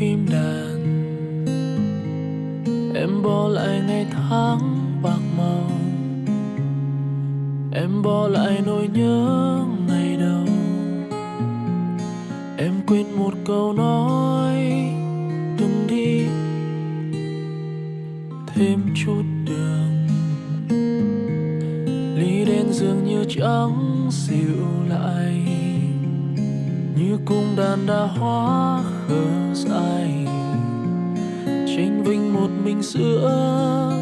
phim đàn. Em bỏ lại ngày tháng bạc màu. Em bỏ lại nỗi nhớ ngày đầu. Em quên một câu nói Đừng đi Thêm chút đường. Ly đen dường như trắng dịu lại như cung đàn đã hóa khờ dài, tranh vinh một mình giữa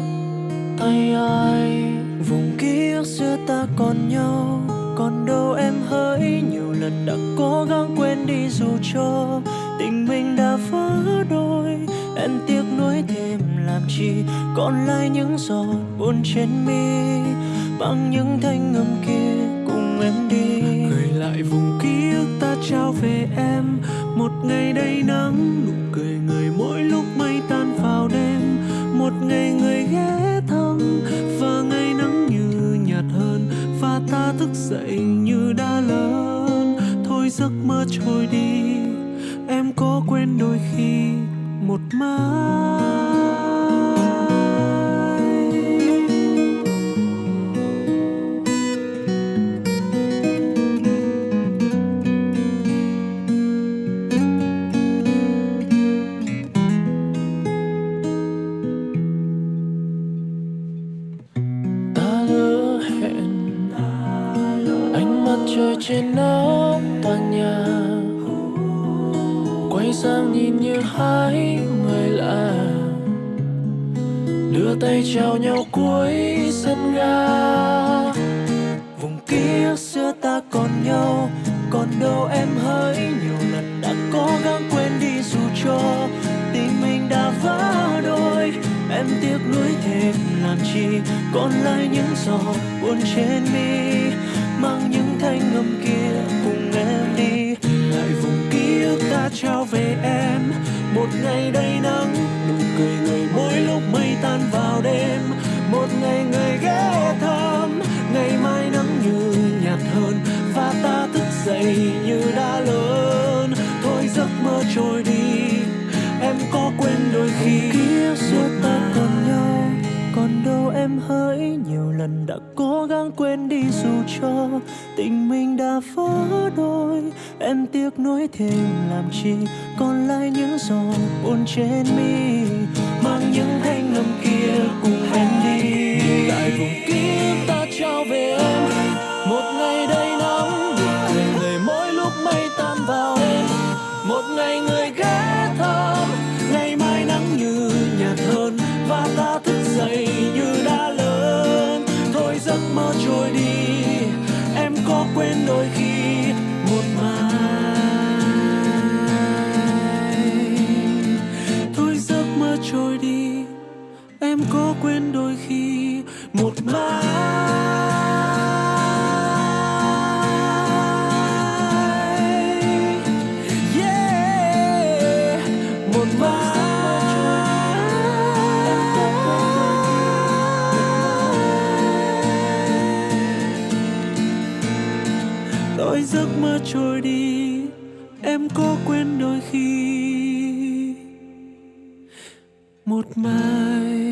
tay ai. Vùng ký ức xưa ta còn nhau còn đâu em hỡi. Nhiều lần đã cố gắng quên đi dù cho tình mình đã vỡ đôi. Em tiếc nuối thêm làm chi còn lại những giọt buồn trên mi. Bằng những thanh âm kia cùng em đi. Gửi lại vùng ký ức ta trao về em. Một ngày đầy nắng, nụ cười người mỗi lúc mây tan vào đêm. Một ngày người ghé thăm, và ngày nắng như nhạt hơn. Và ta thức dậy như đã lớn. Thôi giấc mơ trôi đi, em có quên đôi khi một mai trôi trên nóc tòa nhà. Quay sang nhìn như hai người lạ. Đưa tay chào nhau cuối sân ga. Vùng kia xưa ta còn nhau, còn đâu em hỡi. Nhiều lần đã cố gắng quên đi dù cho tình mình đã vỡ đôi. Em tiếc nuối thêm làm chi, còn lại những giọt buồn trên mi. Mang những một ngày đầy nắng, nụ cười người mỗi lúc mây tan vào đêm. Một ngày người ghé thăm, ngày mai nắng như nhạt hơn. Và ta thức dậy em hỡi. Nhiều lần đã cố gắng quên đi dù cho tình mình đã vỡ đôi. Em tiếc nuối thêm làm chi còn lại những giọt buồn trên mi. Mang những thay quên đôi khi giấc mơ trôi đi em có quên đôi khi. Một mai